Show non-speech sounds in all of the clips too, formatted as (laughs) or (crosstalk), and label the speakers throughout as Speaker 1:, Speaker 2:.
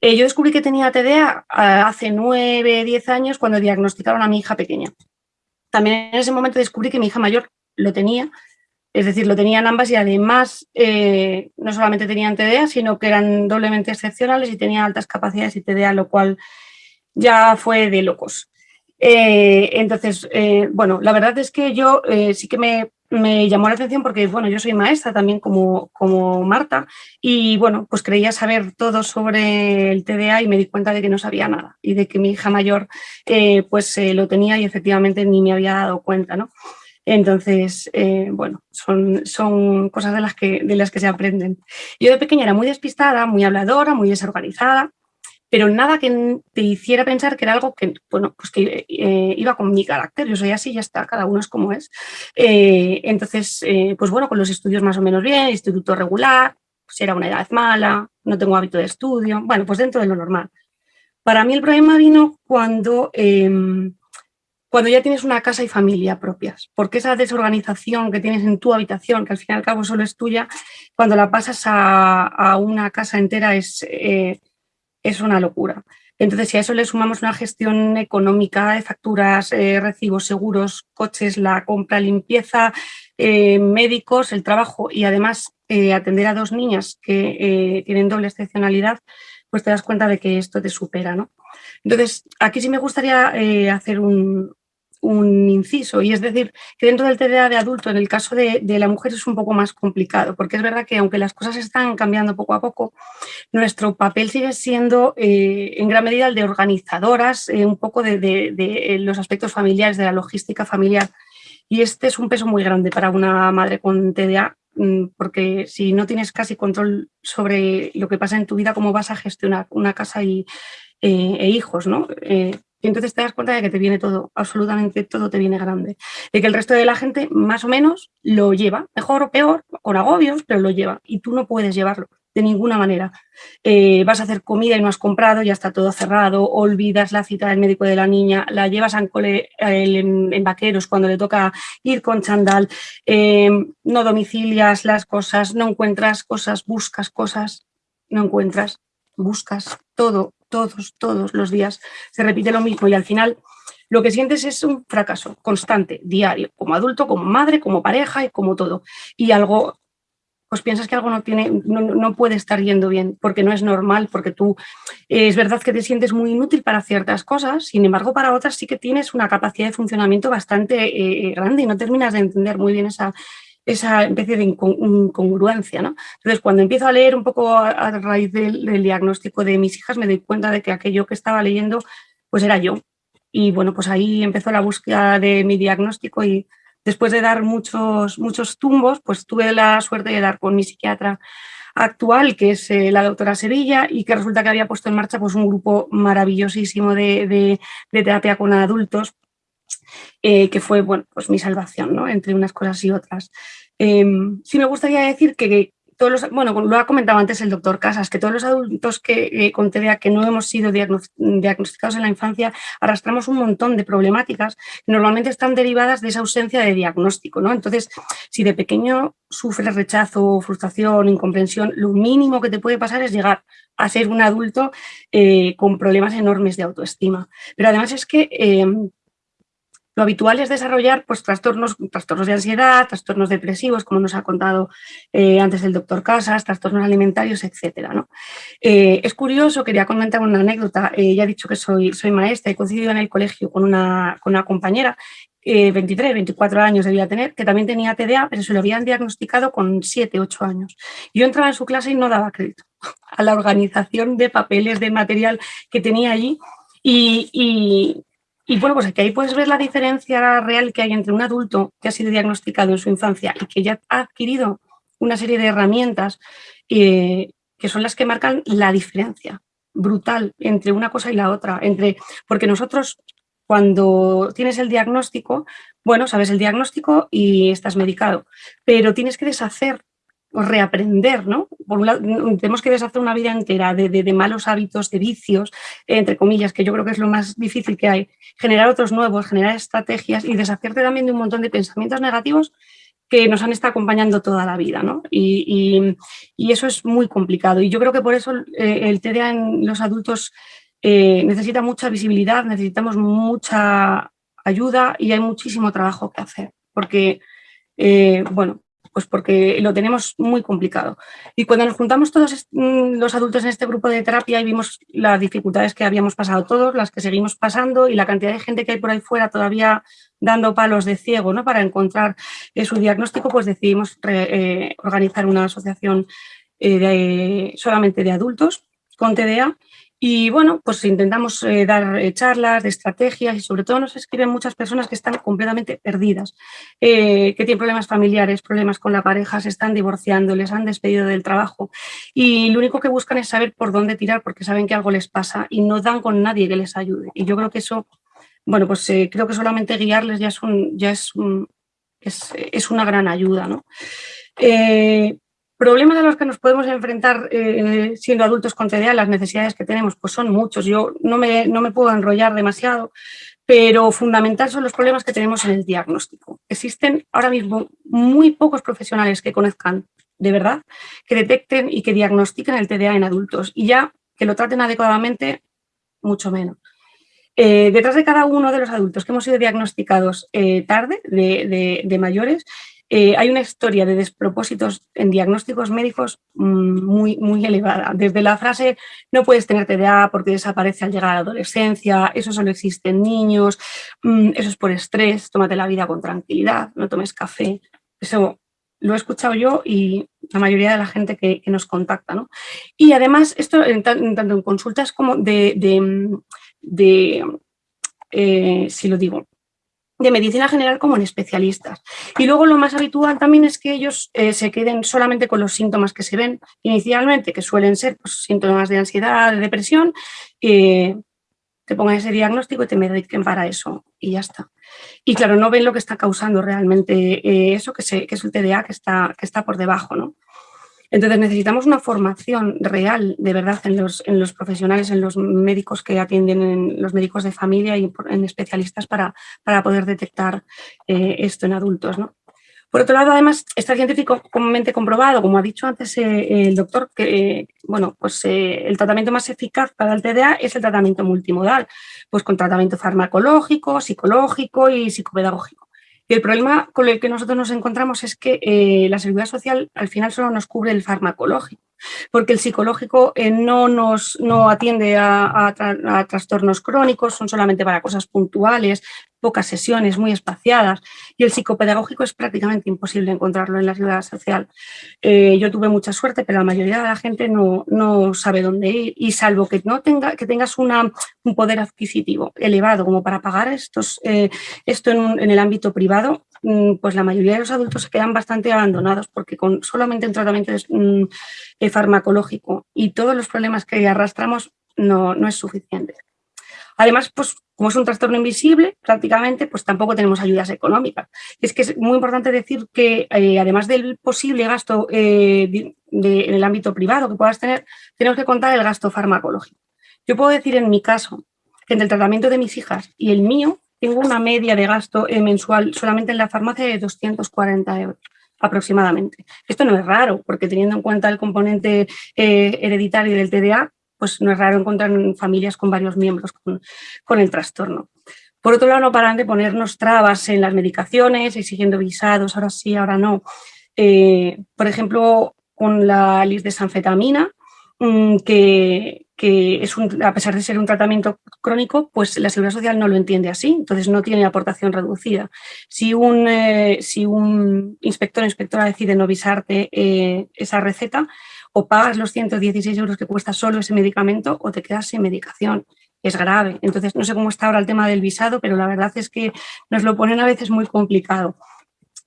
Speaker 1: Eh, yo descubrí que tenía TDA ah, hace nueve, diez años cuando diagnosticaron a mi hija pequeña. También en ese momento descubrí que mi hija mayor lo tenía, es decir, lo tenían ambas y además eh, no solamente tenían TDA, sino que eran doblemente excepcionales y tenían altas capacidades y TDA, lo cual ya fue de locos. Eh, entonces, bueno, la verdad es que yo sí que me me llamó la atención porque, bueno, yo soy maestra también como, como Marta y, bueno, pues creía saber todo sobre el TDA y me di cuenta de que no sabía nada y de que mi hija mayor eh, pues eh, lo tenía y efectivamente ni me había dado cuenta, ¿no? Entonces, eh, bueno, son, son cosas de las, que, de las que se aprenden. Yo de pequeña era muy despistada, muy habladora, muy desorganizada pero nada que te hiciera pensar que era algo que, bueno, pues que eh, iba con mi carácter, yo soy así, ya está, cada uno es como es. Eh, entonces, eh, pues bueno, con los estudios más o menos bien, instituto regular, pues era una edad mala, no tengo hábito de estudio, bueno, pues dentro de lo normal. Para mí el problema vino cuando, em, cuando ya tienes una casa y familia propias, porque esa desorganización que tienes en tu habitación, que al fin y al cabo solo es tuya, cuando la pasas a, a una casa entera es es una locura. Entonces, si a eso le sumamos una gestión económica de facturas, eh, recibos, seguros, coches, la compra, limpieza, eh, médicos, el trabajo y además eh, atender a dos niñas que tienen doble excepcionalidad, pues te das cuenta de que esto te supera. ¿no? Entonces, aquí sí me gustaría hacer un, un inciso, y es decir, que dentro del TDA de adulto, en el caso de, la mujer es un poco más complicado, porque es verdad que aunque las cosas están cambiando poco a poco, nuestro papel sigue siendo eh, en gran medida el de organizadoras, eh, un poco de, de, los aspectos familiares, de la logística familiar, y este es un peso muy grande para una madre con TDA, mm, porque si no tienes casi control sobre lo que pasa en tu vida, cómo vas a gestionar una casa y, eh, e hijos, ¿no? Y entonces te das cuenta de que te viene todo, absolutamente todo te viene grande. De que el resto de la gente más o menos lo lleva, mejor o peor, con agobios, pero lo lleva. Y tú no puedes llevarlo de ninguna manera. Eh, vas a hacer comida y no has comprado, ya está todo cerrado, olvidas la cita del médico de la niña, la llevas cole, en, vaqueros cuando le toca ir con chandal, eh, no domicilias las cosas, no encuentras cosas, buscas cosas, no encuentras, buscas todo, todos, todos los días se repite lo mismo y al final lo que sientes es un fracaso constante, diario, como adulto, como madre, como pareja y como todo. Y algo, pues piensas que algo no, tiene, no, puede estar yendo bien, porque no es normal, porque tú eh, es verdad que te sientes muy inútil para ciertas cosas, sin embargo para otras sí que tienes una capacidad de funcionamiento bastante eh, grande y no terminas de entender muy bien esa, esa especie de incongruencia. ¿no? Entonces, cuando empiezo a leer un poco a, raíz del, diagnóstico de mis hijas, me doy cuenta de que aquello que estaba leyendo pues era yo. Y bueno, pues ahí empezó la búsqueda de mi diagnóstico y después de dar muchos, muchos tumbos, pues tuve la suerte de dar con mi psiquiatra actual, que es eh, la doctora Sevilla, y que resulta que había puesto en marcha pues, un grupo maravillosísimo de terapia con adultos eh, que fue bueno, pues mi salvación, ¿no? entre unas cosas y otras. Em, sí me gustaría decir que, todos los, bueno, lo ha comentado antes el doctor Casas, que todos los adultos que eh, con TDA que no hemos sido diagnosticados en la infancia arrastramos un montón de problemáticas que normalmente están derivadas de esa ausencia de diagnóstico. ¿no? Entonces, si de pequeño sufres rechazo, frustración, incomprensión, lo mínimo que te puede pasar es llegar a ser un adulto eh, con problemas enormes de autoestima. Pero además es que em, lo habitual es desarrollar pues, trastornos, trastornos de ansiedad, trastornos depresivos, como nos ha contado eh, antes el doctor Casas, trastornos alimentarios, etc. ¿no? Eh, es curioso, quería comentar una anécdota, eh, ya he dicho que soy, soy maestra, he coincidido en el colegio con una, con una compañera 23, 24 años debía tener, que también tenía TDA, pero se lo habían diagnosticado con 7, 8 años. Yo entraba en su clase y no daba crédito (laughs) a la organización de papeles, de material que tenía allí y, y bueno, pues aquí ahí puedes ver la diferencia real que hay entre un adulto que ha sido diagnosticado en su infancia y que ya ha adquirido una serie de herramientas eh, que son las que marcan la diferencia brutal entre una cosa y la otra. Entre, porque nosotros cuando tienes el diagnóstico, bueno, sabes el diagnóstico y estás medicado, pero tienes que deshacer reaprender, ¿no? Por un lado, tenemos que deshacer una vida entera de, malos hábitos, de vicios, entre comillas, que yo creo que es lo más difícil que hay. Generar otros nuevos, generar estrategias y deshacerte también de un montón de pensamientos negativos que nos han estado acompañando toda la vida, ¿no? Y, eso es muy complicado. Y yo creo que por eso eh, el TDA en los adultos eh, necesita mucha visibilidad, necesitamos mucha ayuda y hay muchísimo trabajo que hacer. Porque, eh, bueno, pues porque lo tenemos muy complicado. Y cuando nos juntamos todos mm, los adultos en este grupo de terapia y vimos las dificultades que habíamos pasado todos, las que seguimos pasando y la cantidad de gente que hay por ahí fuera todavía dando palos de ciego ¿no? para encontrar eh, su diagnóstico, pues decidimos eh, organizar una asociación eh, solamente de adultos con TDA y bueno, pues intentamos eh, dar eh, charlas de estrategias y sobre todo nos escriben muchas personas que están completamente perdidas, eh, que tienen problemas familiares, problemas con la pareja, se están divorciando, les han despedido del trabajo y lo único que buscan es saber por dónde tirar porque saben que algo les pasa y no dan con nadie que les ayude. Y yo creo que eso, bueno, pues creo que solamente guiarles ya es, un, ya es, es, es una gran ayuda, ¿no? Problemas a los que nos podemos enfrentar eh, siendo adultos con TDA, las necesidades que tenemos, pues son muchos. Yo no me, no me puedo enrollar demasiado, pero fundamental son los problemas que tenemos en el diagnóstico. Existen ahora mismo muy pocos profesionales que conozcan de verdad, que detecten y que diagnostiquen el TDA en adultos y ya que lo traten adecuadamente, mucho menos. Eh, detrás de cada uno de los adultos que hemos sido diagnosticados eh, tarde, de, de mayores, eh, hay una historia de despropósitos en diagnósticos médicos mm, muy, muy elevada. Desde la frase no puedes tener TDA porque desaparece al llegar a la adolescencia, eso solo existe en niños, mm, eso es por estrés, tómate la vida con tranquilidad, no tomes café. Eso lo he escuchado yo y la mayoría de la gente que, nos contacta. ¿no? Y además, esto tanto en consultas como de, de, eh, si lo digo, de medicina general como en especialistas. Y luego lo más habitual también es que ellos eh, se queden solamente con los síntomas que se ven inicialmente, que suelen ser pues, síntomas de ansiedad, de depresión, eh, te pongan ese diagnóstico y te mediquen para eso y ya está. Y claro, no ven lo que está causando realmente eh, eso, que, que, es el TDA que está, que está por debajo. ¿no? Entonces necesitamos una formación real, de verdad, en los, profesionales, en los médicos que atienden, en los médicos de familia y en especialistas para, para poder detectar eh, esto en adultos. ¿no? Por otro lado, además, está científicamente comprobado, como ha dicho antes eh, el doctor, que bueno, pues, eh, el tratamiento más eficaz para el TDA es el tratamiento multimodal, pues con tratamiento farmacológico, psicológico y psicopedagógico. Y el problema con el que nosotros nos encontramos es que eh, la seguridad social al final solo nos cubre el farmacológico porque el psicológico eh, no, nos, no atiende a, trastornos crónicos, son solamente para cosas puntuales, pocas sesiones, muy espaciadas, y el psicopedagógico es prácticamente imposible encontrarlo en la ciudad social. Eh, yo tuve mucha suerte, pero la mayoría de la gente no, no sabe dónde ir, y salvo que, no tenga, que tengas un poder adquisitivo elevado como para pagar estos, eh, esto en, en el ámbito privado, Mm, pues la mayoría de los adultos se quedan bastante abandonados porque con solamente un tratamiento mm, eh, farmacológico y todos los problemas que arrastramos no, no es suficiente. Además, pues como es un trastorno invisible, prácticamente, pues tampoco tenemos ayudas económicas. Es que es muy importante decir que, eh, además del posible gasto eh, en el ámbito privado que puedas tener, tenemos que contar el gasto farmacológico. Yo puedo decir en mi caso que entre el tratamiento de mis hijas y el mío, tengo una media de gasto eh, mensual solamente en la farmacia de 240 euros aproximadamente. Esto no es raro, porque teniendo en cuenta el componente hereditario del TDA, pues no es raro encontrar familias con varios miembros con, el trastorno. Por otro lado, no paran de ponernos trabas en las medicaciones, exigiendo visados, ahora sí, ahora no. Eh, por ejemplo, con la lisdesanfetamina, mm, que, que es a pesar de ser un tratamiento crónico, pues la Seguridad Social no lo entiende así, entonces no tiene aportación reducida. Si un, eh, si un inspector o inspectora decide no visarte eh, esa receta, o pagas los 116 euros que cuesta solo ese medicamento o te quedas sin medicación. Es grave. Entonces, no sé cómo está ahora el tema del visado, pero la verdad es que nos lo ponen a veces muy complicado.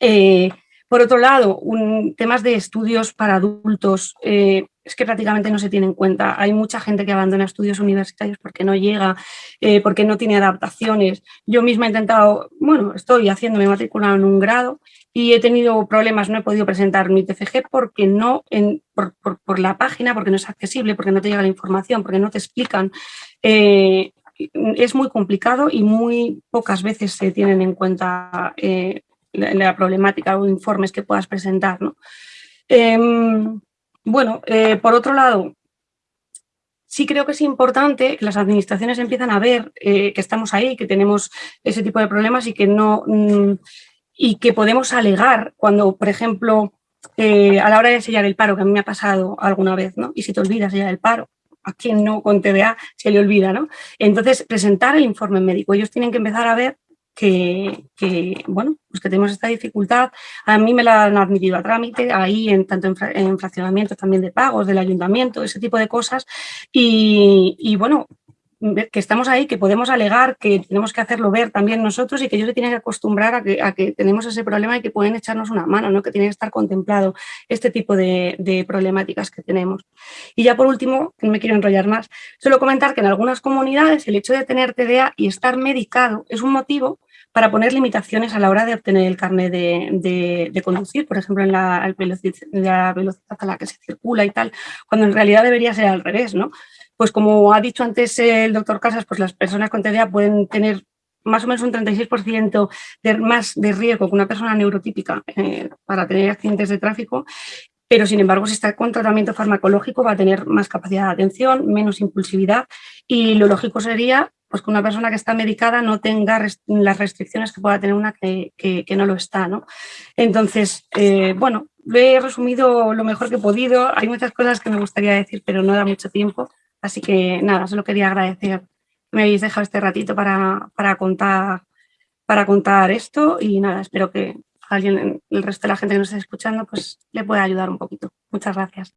Speaker 1: Eh, por otro lado, un, temas de estudios para adultos, es que prácticamente no se tiene en cuenta. Hay mucha gente que abandona estudios universitarios porque no llega, eh, porque no tiene adaptaciones. Yo misma he intentado, bueno, estoy haciéndome matricular en un grado y he tenido problemas, no he podido presentar mi TFG porque no, por, la página, porque no es accesible, porque no te llega la información, porque no te explican. Eh, es muy complicado y muy pocas veces se tienen en cuenta la, problemática o informes que puedas presentar. ¿no? Em, bueno, eh, por otro lado, sí creo que es importante que las administraciones empiezan a ver eh, que estamos ahí, que tenemos ese tipo de problemas y que no mm, y que podemos alegar cuando, por ejemplo, eh, a la hora de sellar el paro, que a mí me ha pasado alguna vez, ¿no? Y si te olvidas sellar el paro, a quien no con TDA se le olvida, ¿no? Entonces, presentar el informe médico. Ellos tienen que empezar a ver que, bueno, pues que tenemos esta dificultad. A mí me la han admitido a trámite, ahí en tanto en, fraccionamientos también de pagos del ayuntamiento, ese tipo de cosas. y bueno, que estamos ahí, que podemos alegar, que tenemos que hacerlo ver también nosotros y que ellos se tienen que acostumbrar a que, tenemos ese problema y que pueden echarnos una mano, ¿no? que tiene que estar contemplado este tipo de, problemáticas que tenemos. Y ya por último, no me quiero enrollar más, solo comentar que en algunas comunidades el hecho de tener TDA y estar medicado es un motivo para poner limitaciones a la hora de obtener el carnet de, conducir, por ejemplo, en la, la velocidad a la que se circula y tal, cuando en realidad debería ser al revés, ¿no? Pues como ha dicho antes el doctor Casas, pues las personas con TDA pueden tener más o menos un 36% de, más de riesgo que una persona neurotípica eh, para tener accidentes de tráfico, pero sin embargo si está con tratamiento farmacológico va a tener más capacidad de atención, menos impulsividad y lo lógico sería pues que una persona que está medicada no tenga las restricciones que pueda tener una que, no lo está. ¿no? Entonces, eh, bueno, he resumido lo mejor que he podido, hay muchas cosas que me gustaría decir, pero no da mucho tiempo. Así que nada, solo quería agradecer que me habéis dejado este ratito para, contar, para contar esto y nada, espero que alguien, el resto de la gente que nos esté escuchando, pues le pueda ayudar un poquito. Muchas gracias.